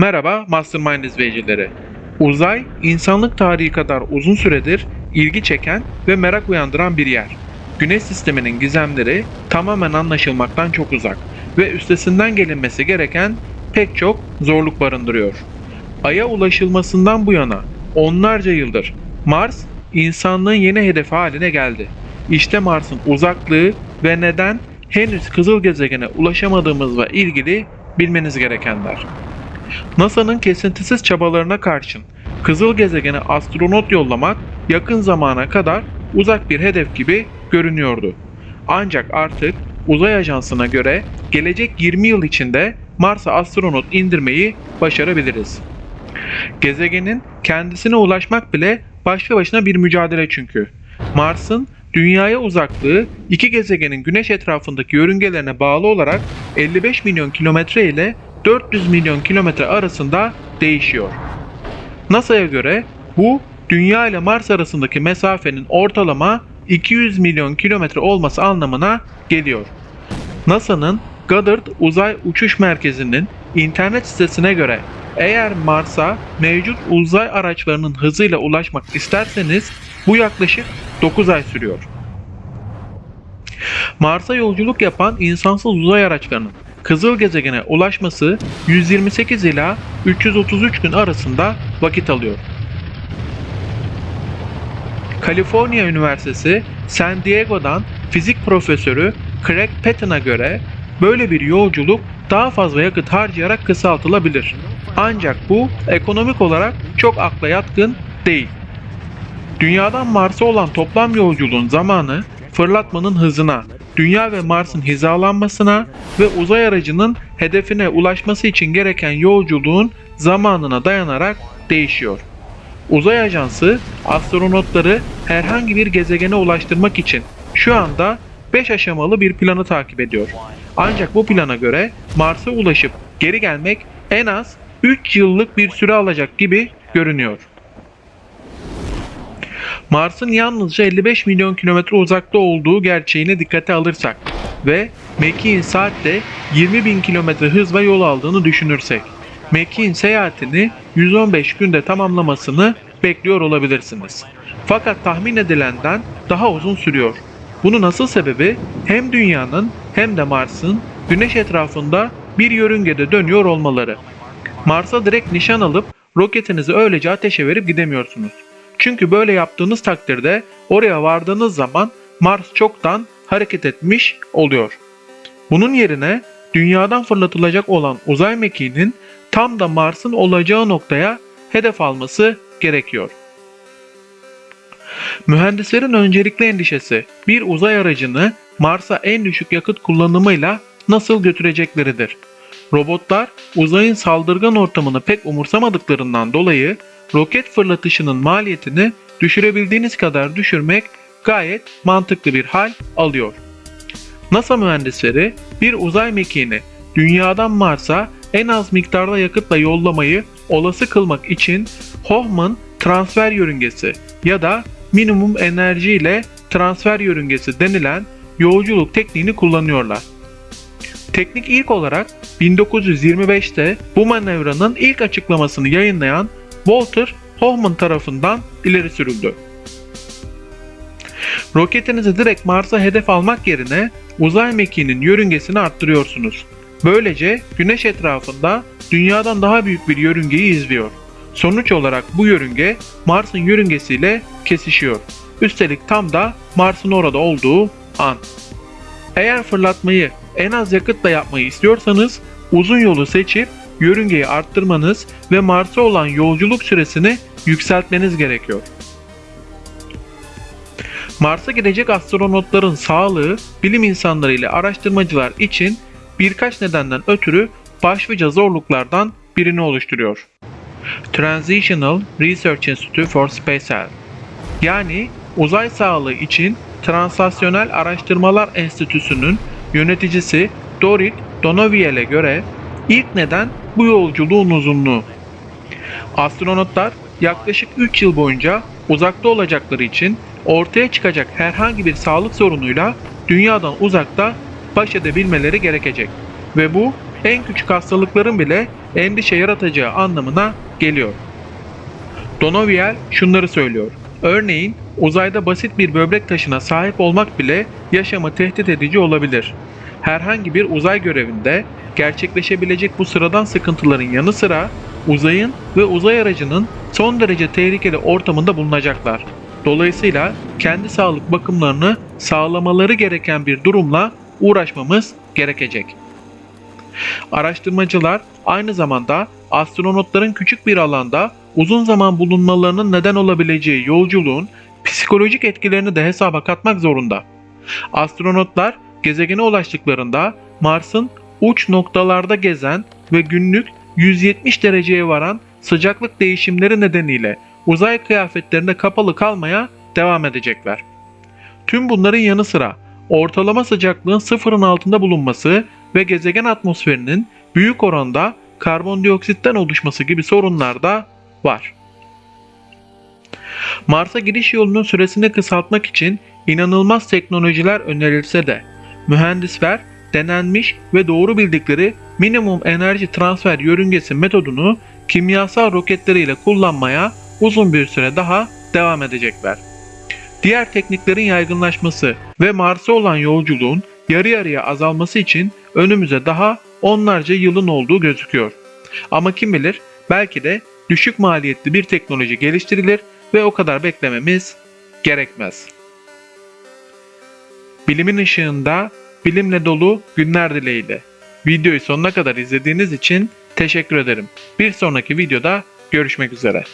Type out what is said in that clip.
Merhaba Mastermind izleyicileri. Uzay, insanlık tarihi kadar uzun süredir ilgi çeken ve merak uyandıran bir yer. Güneş sisteminin gizemleri tamamen anlaşılmaktan çok uzak ve üstesinden gelinmesi gereken pek çok zorluk barındırıyor. Ay'a ulaşılmasından bu yana onlarca yıldır Mars insanlığın yeni hedefi haline geldi. İşte Mars'ın uzaklığı ve neden henüz kızıl gezegene ulaşamadığımızla ilgili bilmeniz gerekenler. NASA'nın kesintisiz çabalarına karşın kızıl gezegene astronot yollamak yakın zamana kadar uzak bir hedef gibi görünüyordu. Ancak artık uzay ajansına göre gelecek 20 yıl içinde Mars'a astronot indirmeyi başarabiliriz. Gezegenin kendisine ulaşmak bile başlı başına bir mücadele çünkü. Mars'ın dünyaya uzaklığı iki gezegenin güneş etrafındaki yörüngelerine bağlı olarak 55 milyon kilometre ile 400 milyon kilometre arasında değişiyor. NASA'ya göre bu Dünya ile Mars arasındaki mesafenin ortalama 200 milyon kilometre olması anlamına geliyor. NASA'nın Goddard Uzay Uçuş Merkezi'nin internet sitesine göre eğer Mars'a mevcut uzay araçlarının hızıyla ulaşmak isterseniz bu yaklaşık 9 ay sürüyor. Mars'a yolculuk yapan insansız uzay araçlarının kızıl gezegene ulaşması 128 ila 333 gün arasında vakit alıyor. Kaliforniya Üniversitesi San Diego'dan fizik profesörü Craig Patton'a göre böyle bir yolculuk daha fazla yakıt harcayarak kısaltılabilir. Ancak bu ekonomik olarak çok akla yatkın değil. Dünyadan Mars'a olan toplam yolculuğun zamanı fırlatmanın hızına, Dünya ve Mars'ın hizalanmasına ve uzay aracının hedefine ulaşması için gereken yolculuğun zamanına dayanarak değişiyor. Uzay Ajansı astronotları herhangi bir gezegene ulaştırmak için şu anda 5 aşamalı bir planı takip ediyor. Ancak bu plana göre Mars'a ulaşıp geri gelmek en az 3 yıllık bir süre alacak gibi görünüyor. Mars'ın yalnızca 55 milyon kilometre uzakta olduğu gerçeğini dikkate alırsak ve Mekiğin saatte 20 bin kilometre hızla yol aldığını düşünürsek, Mekiğin seyahatini 115 günde tamamlamasını bekliyor olabilirsiniz. Fakat tahmin edilenden daha uzun sürüyor. Bunun asıl sebebi hem Dünya'nın hem de Mars'ın Güneş etrafında bir yörüngede dönüyor olmaları. Mars'a direkt nişan alıp roketinizi öylece ateşe verip gidemiyorsunuz. Çünkü böyle yaptığınız takdirde oraya vardığınız zaman Mars çoktan hareket etmiş oluyor. Bunun yerine dünyadan fırlatılacak olan uzay mekiğinin tam da Mars'ın olacağı noktaya hedef alması gerekiyor. Mühendislerin öncelikli endişesi bir uzay aracını Mars'a en düşük yakıt kullanımıyla nasıl götürecekleridir. Robotlar uzayın saldırgan ortamını pek umursamadıklarından dolayı roket fırlatışının maliyetini düşürebildiğiniz kadar düşürmek gayet mantıklı bir hal alıyor. NASA mühendisleri bir uzay mekiğini dünyadan Mars'a en az miktarda yakıtla yollamayı olası kılmak için Hoffman transfer yörüngesi ya da minimum enerji ile transfer yörüngesi denilen yolculuk tekniğini kullanıyorlar. Teknik ilk olarak 1925'te bu manevranın ilk açıklamasını yayınlayan Walter Hoffman tarafından ileri sürüldü. Roketinizi direkt Mars'a hedef almak yerine uzay mekiğinin yörüngesini arttırıyorsunuz. Böylece Güneş etrafında Dünya'dan daha büyük bir yörüngeyi izliyor. Sonuç olarak bu yörünge Mars'ın yörüngesiyle kesişiyor. Üstelik tam da Mars'ın orada olduğu an. Eğer fırlatmayı en az yakıtla yapmayı istiyorsanız uzun yolu seçip yörüngeyi arttırmanız ve Mars'a olan yolculuk süresini yükseltmeniz gerekiyor. Mars'a gidecek astronotların sağlığı bilim insanları ile araştırmacılar için birkaç nedenden ötürü başlıca zorluklardan birini oluşturuyor. Transitional Research Institute for Space Health yani uzay sağlığı için Translasyonel Araştırmalar Enstitüsü'nün yöneticisi Dorit Donoviel'e göre ilk neden bu yolculuğun uzunluğu. Astronotlar yaklaşık 3 yıl boyunca uzakta olacakları için ortaya çıkacak herhangi bir sağlık sorunuyla dünyadan uzakta baş edebilmeleri gerekecek ve bu en küçük hastalıkların bile endişe yaratacağı anlamına geliyor. Donoviel şunları söylüyor. Örneğin uzayda basit bir böbrek taşına sahip olmak bile yaşamı tehdit edici olabilir. Herhangi bir uzay görevinde gerçekleşebilecek bu sıradan sıkıntıların yanı sıra uzayın ve uzay aracının son derece tehlikeli ortamında bulunacaklar. Dolayısıyla kendi sağlık bakımlarını sağlamaları gereken bir durumla uğraşmamız gerekecek. Araştırmacılar aynı zamanda astronotların küçük bir alanda uzun zaman bulunmalarının neden olabileceği yolculuğun psikolojik etkilerini de hesaba katmak zorunda. Astronotlar gezegene ulaştıklarında Mars'ın uç noktalarda gezen ve günlük 170 dereceye varan sıcaklık değişimleri nedeniyle uzay kıyafetlerinde kapalı kalmaya devam edecekler. Tüm bunların yanı sıra ortalama sıcaklığın sıfırın altında bulunması ve gezegen atmosferinin büyük oranda karbondioksitten oluşması gibi sorunlar da var. Mars'a giriş yolunun süresini kısaltmak için inanılmaz teknolojiler önerilse de mühendisler denenmiş ve doğru bildikleri minimum enerji transfer yörüngesi metodunu kimyasal roketleriyle kullanmaya uzun bir süre daha devam edecekler. Diğer tekniklerin yaygınlaşması ve Mars'a olan yolculuğun yarı yarıya azalması için önümüze daha onlarca yılın olduğu gözüküyor. Ama kim bilir belki de düşük maliyetli bir teknoloji geliştirilir ve o kadar beklememiz gerekmez. Bilimin ışığında bilimle dolu günler dileğiyle. Videoyu sonuna kadar izlediğiniz için teşekkür ederim. Bir sonraki videoda görüşmek üzere.